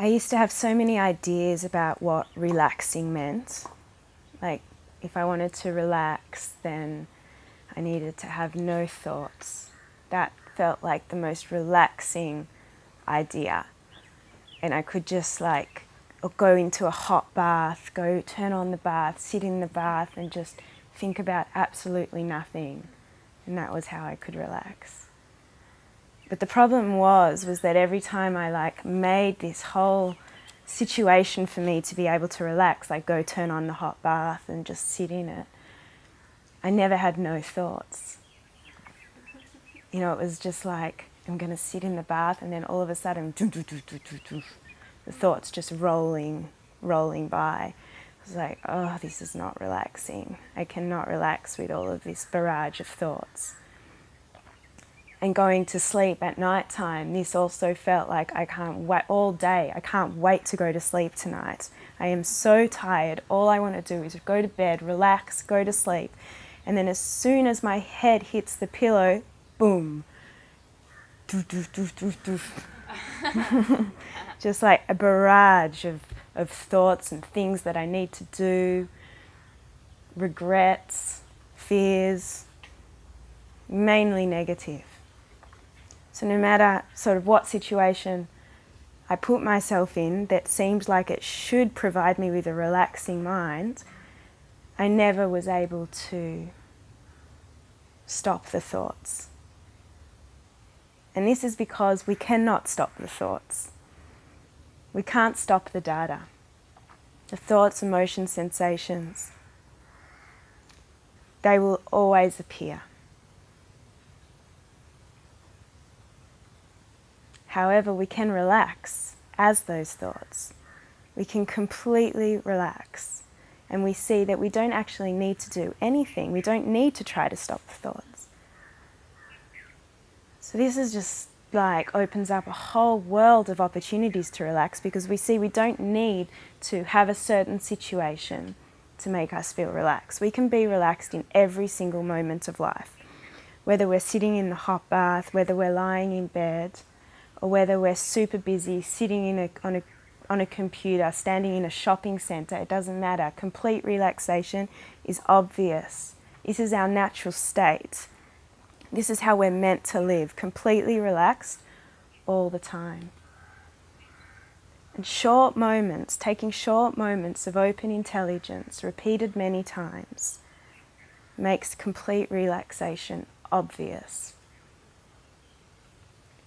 I used to have so many ideas about what relaxing meant. Like, if I wanted to relax, then I needed to have no thoughts. That felt like the most relaxing idea. And I could just like go into a hot bath, go turn on the bath, sit in the bath and just think about absolutely nothing. And that was how I could relax. But the problem was, was that every time I like made this whole situation for me to be able to relax, like go turn on the hot bath and just sit in it, I never had no thoughts. You know, it was just like, I'm going to sit in the bath and then all of a sudden, the thoughts just rolling, rolling by. I was like, oh, this is not relaxing. I cannot relax with all of this barrage of thoughts. And going to sleep at night time, this also felt like I can't wait all day. I can't wait to go to sleep tonight. I am so tired. All I want to do is go to bed, relax, go to sleep. And then as soon as my head hits the pillow, boom. Doof, doof, doof. Just like a barrage of, of thoughts and things that I need to do, regrets, fears, mainly negative. So no matter sort of what situation I put myself in that seems like it should provide me with a relaxing mind, I never was able to stop the thoughts. And this is because we cannot stop the thoughts. We can't stop the data, the thoughts, emotions, sensations. They will always appear. However, we can relax as those thoughts. We can completely relax and we see that we don't actually need to do anything. We don't need to try to stop the thoughts. So this is just like opens up a whole world of opportunities to relax because we see we don't need to have a certain situation to make us feel relaxed. We can be relaxed in every single moment of life. Whether we're sitting in the hot bath, whether we're lying in bed, or whether we're super busy sitting in a, on a on a computer, standing in a shopping centre, it doesn't matter. Complete relaxation is obvious. This is our natural state. This is how we're meant to live, completely relaxed all the time. And short moments, taking short moments of open intelligence, repeated many times, makes complete relaxation obvious.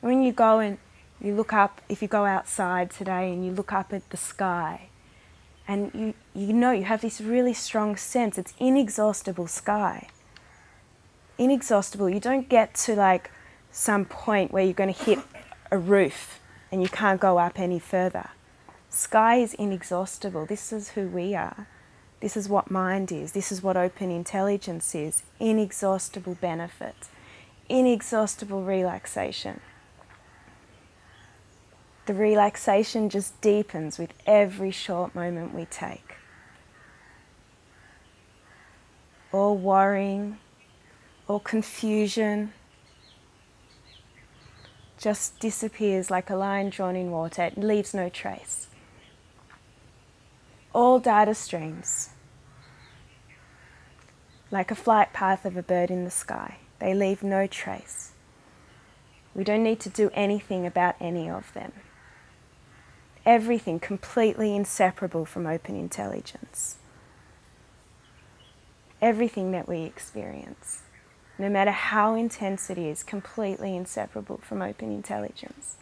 When you go and you look up, if you go outside today and you look up at the sky, and you, you know you have this really strong sense, it's inexhaustible sky. Inexhaustible, you don't get to like some point where you're going to hit a roof and you can't go up any further. Sky is inexhaustible, this is who we are. This is what mind is, this is what open intelligence is. Inexhaustible benefit, inexhaustible relaxation. The relaxation just deepens with every short moment we take. All worrying, all confusion just disappears like a line drawn in water. It leaves no trace. All data streams, like a flight path of a bird in the sky, they leave no trace. We don't need to do anything about any of them everything completely inseparable from open intelligence. Everything that we experience, no matter how intense it is, completely inseparable from open intelligence.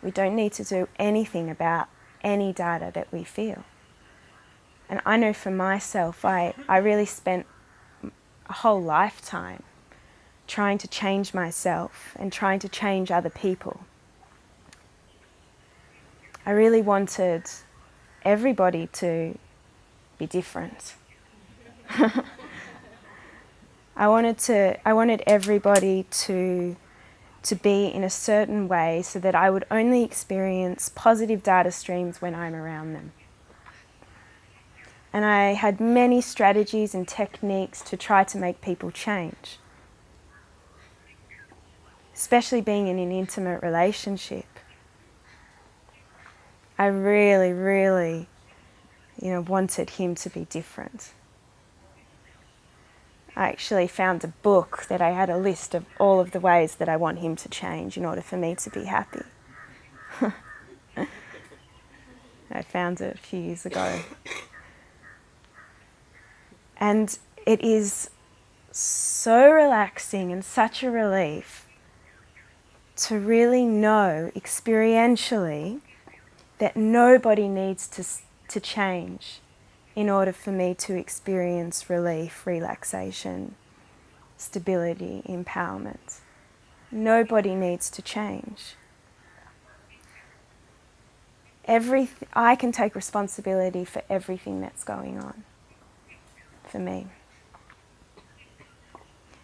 We don't need to do anything about any data that we feel. And I know for myself, I, I really spent a whole lifetime trying to change myself and trying to change other people. I really wanted everybody to be different. I wanted to I wanted everybody to to be in a certain way so that I would only experience positive data streams when I'm around them. And I had many strategies and techniques to try to make people change. Especially being in an intimate relationship. I really, really, you know, wanted him to be different. I actually found a book that I had a list of all of the ways that I want him to change in order for me to be happy. I found it a few years ago. And it is so relaxing and such a relief to really know experientially that nobody needs to, to change in order for me to experience relief, relaxation, stability, empowerment. Nobody needs to change. Every, I can take responsibility for everything that's going on for me.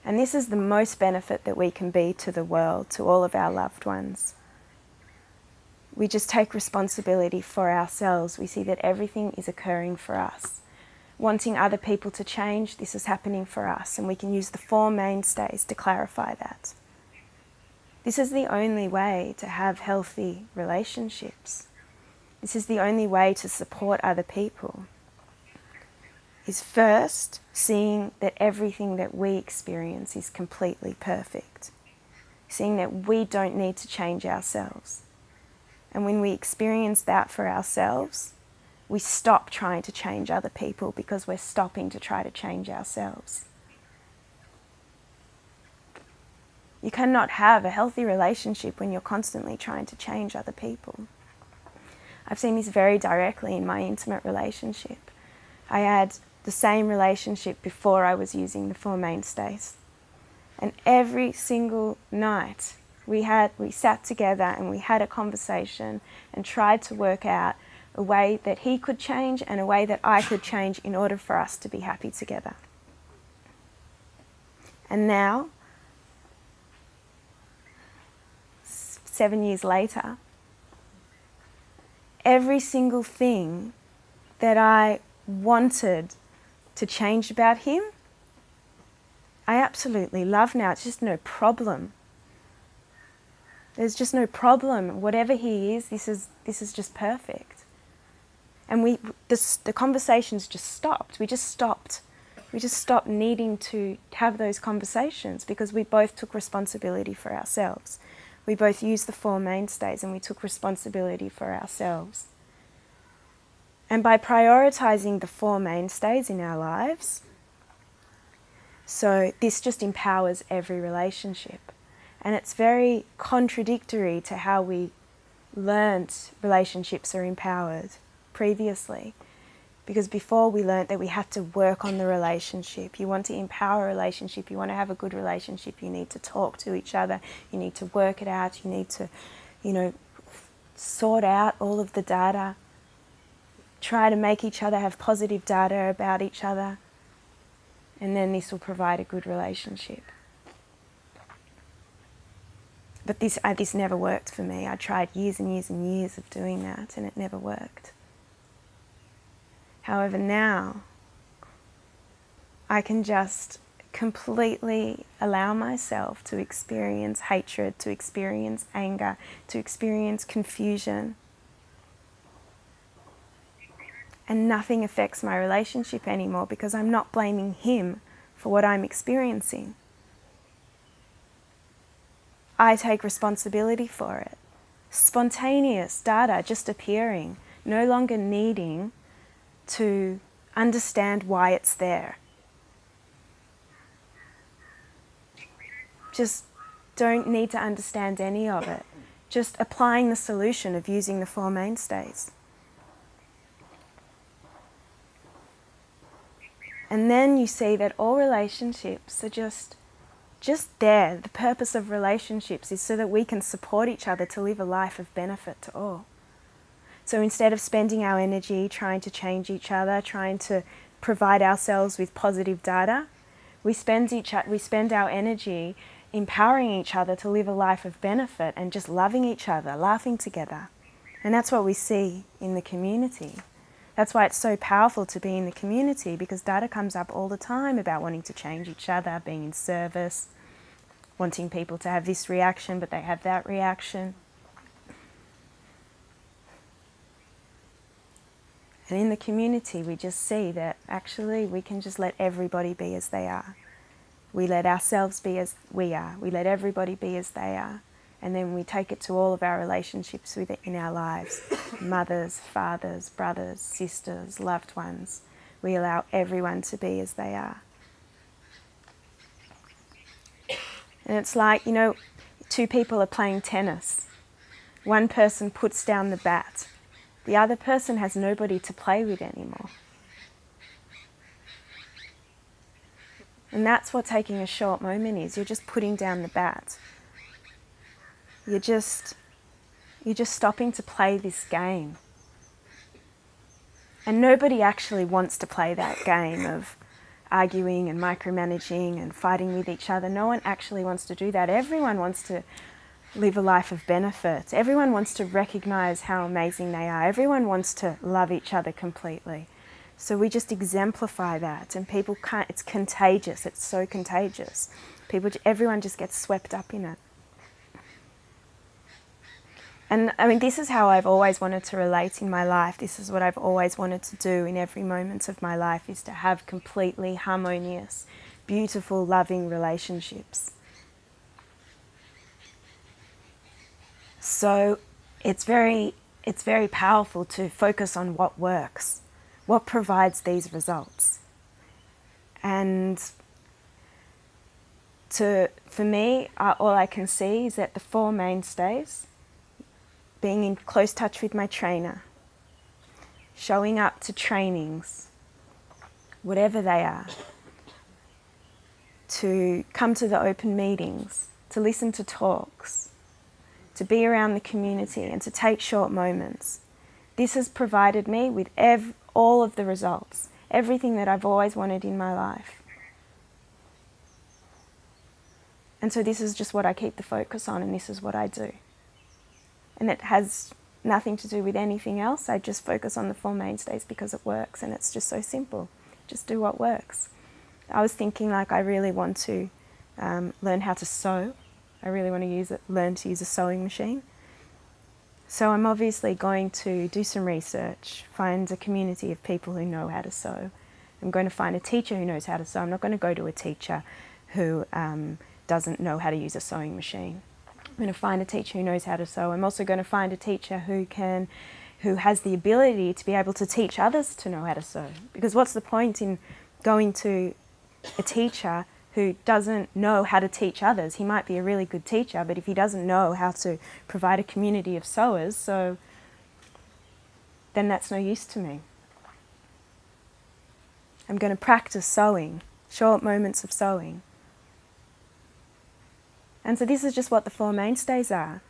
And this is the most benefit that we can be to the world, to all of our loved ones. We just take responsibility for ourselves. We see that everything is occurring for us. Wanting other people to change, this is happening for us, and we can use the four mainstays to clarify that. This is the only way to have healthy relationships. This is the only way to support other people is first seeing that everything that we experience is completely perfect. Seeing that we don't need to change ourselves. And when we experience that for ourselves, we stop trying to change other people because we're stopping to try to change ourselves. You cannot have a healthy relationship when you're constantly trying to change other people. I've seen this very directly in my intimate relationship. I had the same relationship before I was using the Four Mainstays. And every single night we, had, we sat together and we had a conversation and tried to work out a way that he could change and a way that I could change in order for us to be happy together. And now, seven years later, every single thing that I wanted to change about him, I absolutely love now. It's just no problem. There's just no problem. Whatever he is, this is, this is just perfect. And we, the conversations just stopped. We just stopped. We just stopped needing to have those conversations because we both took responsibility for ourselves. We both used the four mainstays and we took responsibility for ourselves. And by prioritizing the four mainstays in our lives, so this just empowers every relationship. And it's very contradictory to how we learnt relationships are empowered previously. Because before we learnt that we had to work on the relationship. You want to empower a relationship, you want to have a good relationship, you need to talk to each other, you need to work it out, you need to, you know, sort out all of the data try to make each other have positive data about each other, and then this will provide a good relationship. But this, uh, this never worked for me. I tried years and years and years of doing that, and it never worked. However, now I can just completely allow myself to experience hatred, to experience anger, to experience confusion, and nothing affects my relationship anymore because I'm not blaming him for what I'm experiencing. I take responsibility for it. Spontaneous data just appearing, no longer needing to understand why it's there. Just don't need to understand any of it. Just applying the solution of using the four mainstays. And then you see that all relationships are just, just there. The purpose of relationships is so that we can support each other to live a life of benefit to all. So instead of spending our energy trying to change each other, trying to provide ourselves with positive data, we spend, each, we spend our energy empowering each other to live a life of benefit and just loving each other, laughing together. And that's what we see in the community. That's why it's so powerful to be in the community because data comes up all the time about wanting to change each other, being in service, wanting people to have this reaction but they have that reaction. And in the community, we just see that actually we can just let everybody be as they are. We let ourselves be as we are. We let everybody be as they are. And then we take it to all of our relationships with it in our lives. Mothers, fathers, brothers, sisters, loved ones. We allow everyone to be as they are. And it's like, you know, two people are playing tennis. One person puts down the bat. The other person has nobody to play with anymore. And that's what taking a short moment is. You're just putting down the bat. You're just, you're just stopping to play this game. And nobody actually wants to play that game of arguing and micromanaging and fighting with each other. No one actually wants to do that. Everyone wants to live a life of benefit. Everyone wants to recognize how amazing they are. Everyone wants to love each other completely. So we just exemplify that and people can't, it's contagious, it's so contagious. People, everyone just gets swept up in it. And I mean, this is how I've always wanted to relate in my life. This is what I've always wanted to do in every moment of my life is to have completely harmonious, beautiful, loving relationships. So it's very, it's very powerful to focus on what works what provides these results. And to, for me, all I can see is that the four mainstays, being in close touch with my trainer, showing up to trainings, whatever they are, to come to the open meetings, to listen to talks, to be around the community and to take short moments. This has provided me with all of the results, everything that I've always wanted in my life. And so this is just what I keep the focus on and this is what I do. And it has nothing to do with anything else. I just focus on the Four Mainstays because it works and it's just so simple. Just do what works. I was thinking like I really want to um, learn how to sew. I really want to use it, learn to use a sewing machine. So I'm obviously going to do some research, find a community of people who know how to sew. I'm going to find a teacher who knows how to sew. I'm not going to go to a teacher who um, doesn't know how to use a sewing machine. I'm going to find a teacher who knows how to sew. I'm also going to find a teacher who can, who has the ability to be able to teach others to know how to sew. Because what's the point in going to a teacher who doesn't know how to teach others. He might be a really good teacher, but if he doesn't know how to provide a community of sewers, so then that's no use to me. I'm going to practice sewing, short moments of sewing. And so this is just what the Four Mainstays are.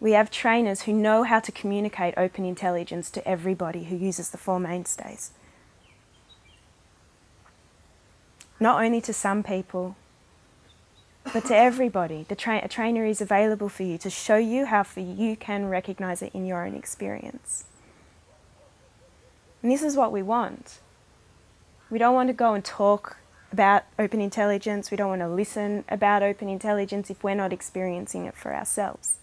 We have trainers who know how to communicate open intelligence to everybody who uses the Four Mainstays. not only to some people, but to everybody. The tra a trainer is available for you to show you how you can recognize it in your own experience. And this is what we want. We don't want to go and talk about open intelligence. We don't want to listen about open intelligence if we're not experiencing it for ourselves.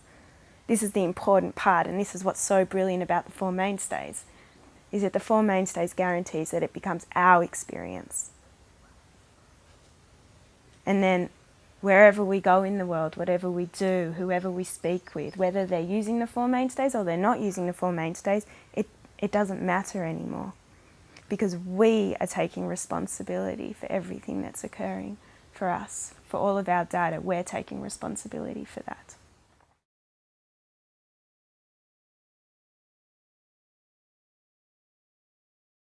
This is the important part, and this is what's so brilliant about the Four Mainstays, is that the Four Mainstays guarantees that it becomes our experience. And then wherever we go in the world, whatever we do, whoever we speak with, whether they're using the Four Mainstays or they're not using the Four Mainstays, it, it doesn't matter anymore because we are taking responsibility for everything that's occurring for us, for all of our data, we're taking responsibility for that.